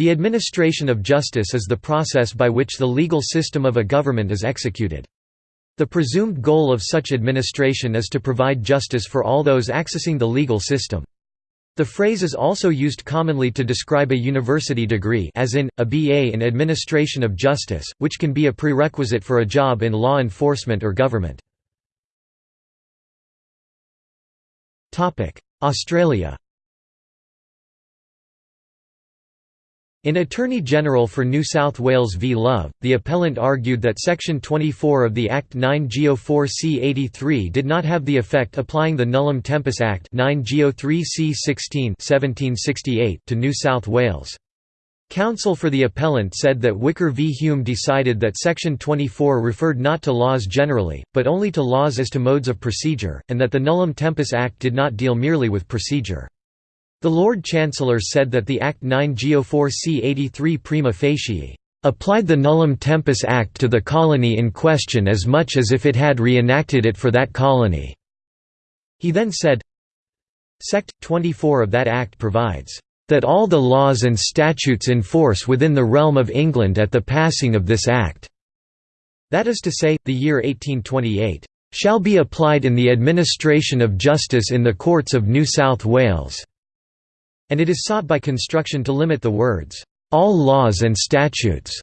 The administration of justice is the process by which the legal system of a government is executed. The presumed goal of such administration is to provide justice for all those accessing the legal system. The phrase is also used commonly to describe a university degree as in, a BA in Administration of Justice, which can be a prerequisite for a job in law enforcement or government. Australia In Attorney General for New South Wales v Love, the appellant argued that Section 24 of the Act 9 Geo 4 C 83 did not have the effect applying the Nullum Tempus Act 9 Geo 3 C 16 1768 to New South Wales. Counsel for the appellant said that Whicker v Hume decided that Section 24 referred not to laws generally, but only to laws as to modes of procedure, and that the Nullum Tempus Act did not deal merely with procedure. The Lord Chancellor said that the Act 9 Geo 4 C 83 prima facie applied the Nullum Tempus Act to the colony in question as much as if it had re-enacted it for that colony." He then said, Sect. 24 of that Act provides, "...that all the laws and statutes in force within the realm of England at the passing of this Act." That is to say, the year 1828, "...shall be applied in the administration of justice in the courts of New South Wales." And it is sought by construction to limit the words, "...all laws and statutes",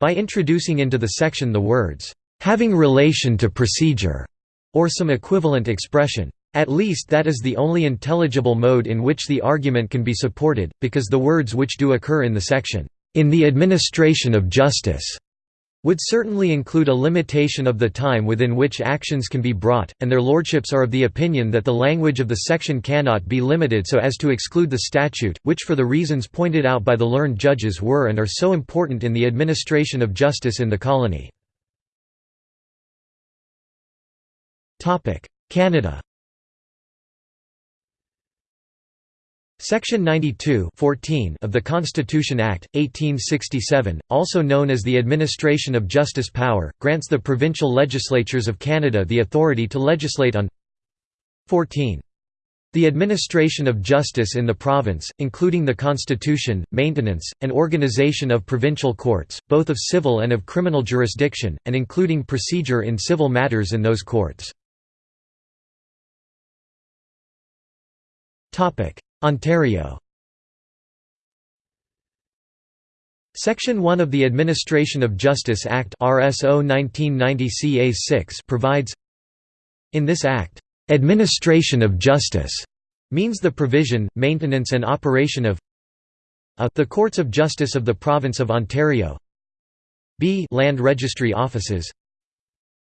by introducing into the section the words, "...having relation to procedure", or some equivalent expression. At least that is the only intelligible mode in which the argument can be supported, because the words which do occur in the section, "...in the administration of justice", would certainly include a limitation of the time within which actions can be brought, and their lordships are of the opinion that the language of the section cannot be limited so as to exclude the statute, which for the reasons pointed out by the learned judges were and are so important in the administration of justice in the colony. Canada Section 92 of the Constitution Act, 1867, also known as the Administration of Justice Power, grants the provincial legislatures of Canada the authority to legislate on 14. The administration of justice in the province, including the constitution, maintenance, and organization of provincial courts, both of civil and of criminal jurisdiction, and including procedure in civil matters in those courts. Ontario. Section 1 of the Administration of Justice Act RSO 1990 CA6 provides In this act, "...administration of justice," means the provision, maintenance and operation of a the Courts of Justice of the Province of Ontario b Land Registry Offices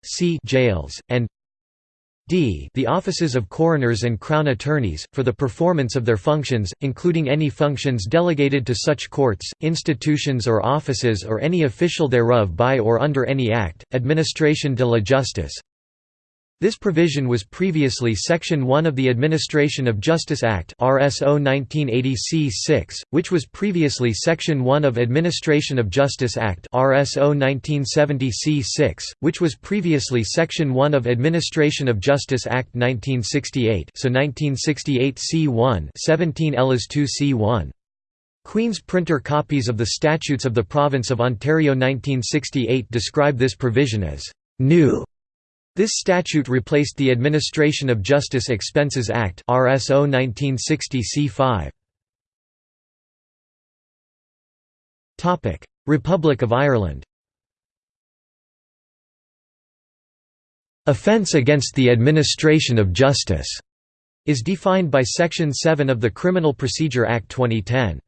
c jails, and d. The offices of coroners and crown attorneys, for the performance of their functions, including any functions delegated to such courts, institutions or offices or any official thereof by or under any act, administration de la justice, this provision was previously Section 1 of the Administration of Justice Act RSO 1980 C6, which was previously Section 1 of Administration of Justice Act RSO 1970 C6, which was previously Section 1 of Administration of Justice Act 1968 so 1968 C1 17 Ellis 2 C1. Queen's printer copies of the Statutes of the Province of Ontario 1968 describe this provision as «new» This statute replaced the Administration of Justice Expenses Act RSO 1960 C5. Topic: Republic of Ireland. Offence against the administration of justice is defined by Section 7 of the Criminal Procedure Act 2010.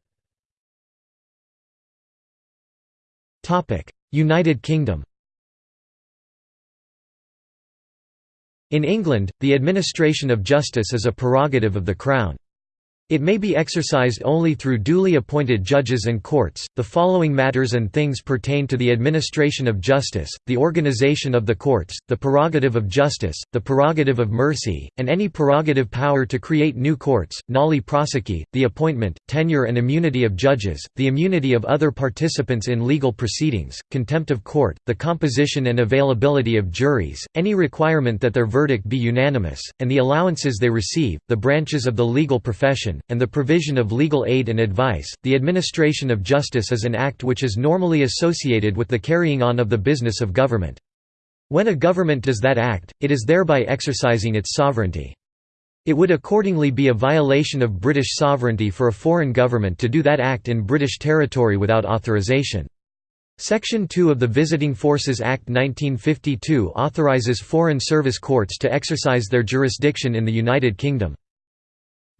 United Kingdom In England, the administration of justice is a prerogative of the Crown. It may be exercised only through duly appointed judges and courts. The following matters and things pertain to the administration of justice the organization of the courts, the prerogative of justice, the prerogative of mercy, and any prerogative power to create new courts, nolle prosequi, the appointment, tenure, and immunity of judges, the immunity of other participants in legal proceedings, contempt of court, the composition and availability of juries, any requirement that their verdict be unanimous, and the allowances they receive, the branches of the legal profession and the provision of legal aid and advice. The administration of justice is an act which is normally associated with the carrying on of the business of government. When a government does that act, it is thereby exercising its sovereignty. It would accordingly be a violation of British sovereignty for a foreign government to do that act in British territory without authorization. Section 2 of the Visiting Forces Act 1952 authorises foreign service courts to exercise their jurisdiction in the United Kingdom.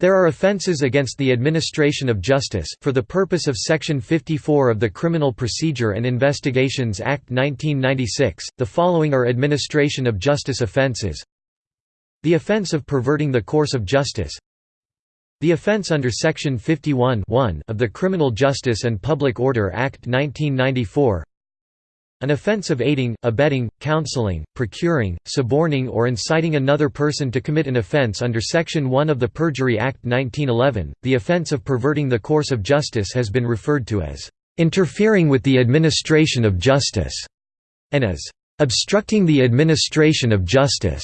There are offences against the administration of justice, for the purpose of Section 54 of the Criminal Procedure and Investigations Act 1996, the following are administration of justice offences The offence of perverting the course of justice. The offence under Section 51 of the Criminal Justice and Public Order Act 1994 an offence of aiding, abetting, counseling, procuring, suborning or inciting another person to commit an offence under Section 1 of the Perjury Act 1911, the offence of perverting the course of justice has been referred to as "...interfering with the administration of justice", and as "...obstructing the administration of justice".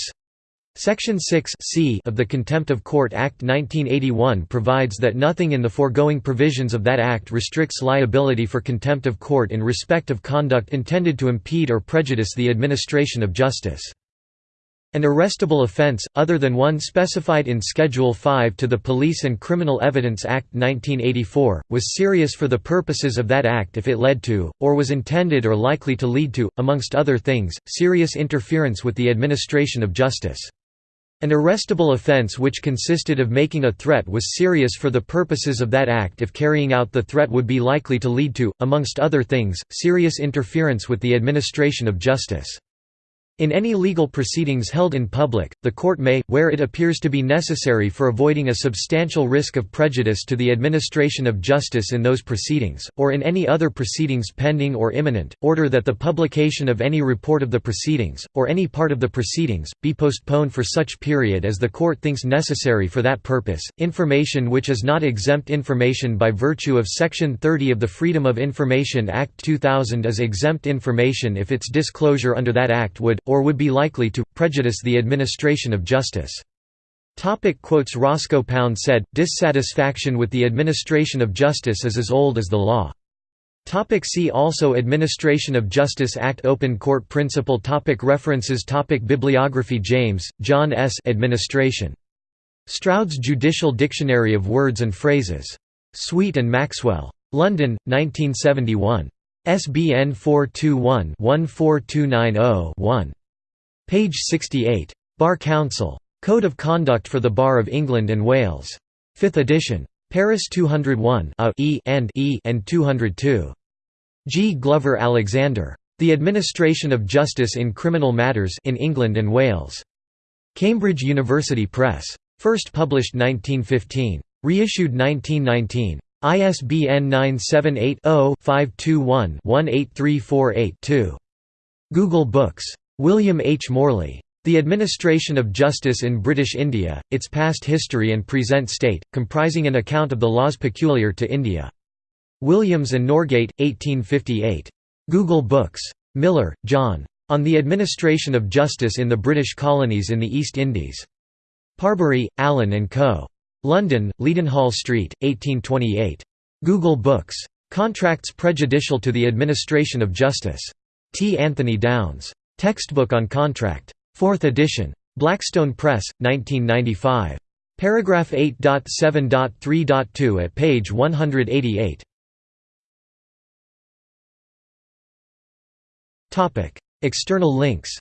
Section 6 c of the Contempt of Court Act 1981 provides that nothing in the foregoing provisions of that act restricts liability for contempt of court in respect of conduct intended to impede or prejudice the administration of justice. An arrestable offence, other than one specified in Schedule 5 to the Police and Criminal Evidence Act 1984, was serious for the purposes of that act if it led to, or was intended or likely to lead to, amongst other things, serious interference with the administration of justice. An arrestable offence which consisted of making a threat was serious for the purposes of that act if carrying out the threat would be likely to lead to, amongst other things, serious interference with the administration of justice. In any legal proceedings held in public, the court may, where it appears to be necessary for avoiding a substantial risk of prejudice to the administration of justice in those proceedings, or in any other proceedings pending or imminent, order that the publication of any report of the proceedings, or any part of the proceedings, be postponed for such period as the court thinks necessary for that purpose. Information which is not exempt information by virtue of Section 30 of the Freedom of Information Act 2000 is exempt information if its disclosure under that act would, or would be likely to, prejudice the administration of justice. Topic quotes Roscoe Pound said, dissatisfaction with the administration of justice is as old as the law. Topic see also Administration of Justice Act Open Court Principle topic References topic Bibliography James, John S. Administration. Stroud's Judicial Dictionary of Words and Phrases. Sweet and Maxwell. London, 1971. SBN 421-14290-1. Page 68. Bar Council. Code of Conduct for the Bar of England and Wales. 5th edition. Paris 201 A e and e and 202. G. Glover Alexander. The Administration of Justice in Criminal Matters in England and Wales. Cambridge University Press. First published 1915. Reissued 1919. ISBN 978-0-521-18348-2. Google Books. William H. Morley. The Administration of Justice in British India, Its Past History and Present State, comprising an account of the laws peculiar to India. Williams and Norgate, 1858. Google Books. Miller, John. On the Administration of Justice in the British Colonies in the East Indies. Parbury, Allen and Co. London, Leadenhall Street, 1828. Google Books. Contracts prejudicial to the administration of justice. T. Anthony Downes. Textbook on Contract. 4th edition. Blackstone Press, 1995. Paragraph 8.7.3.2 at page 188. External links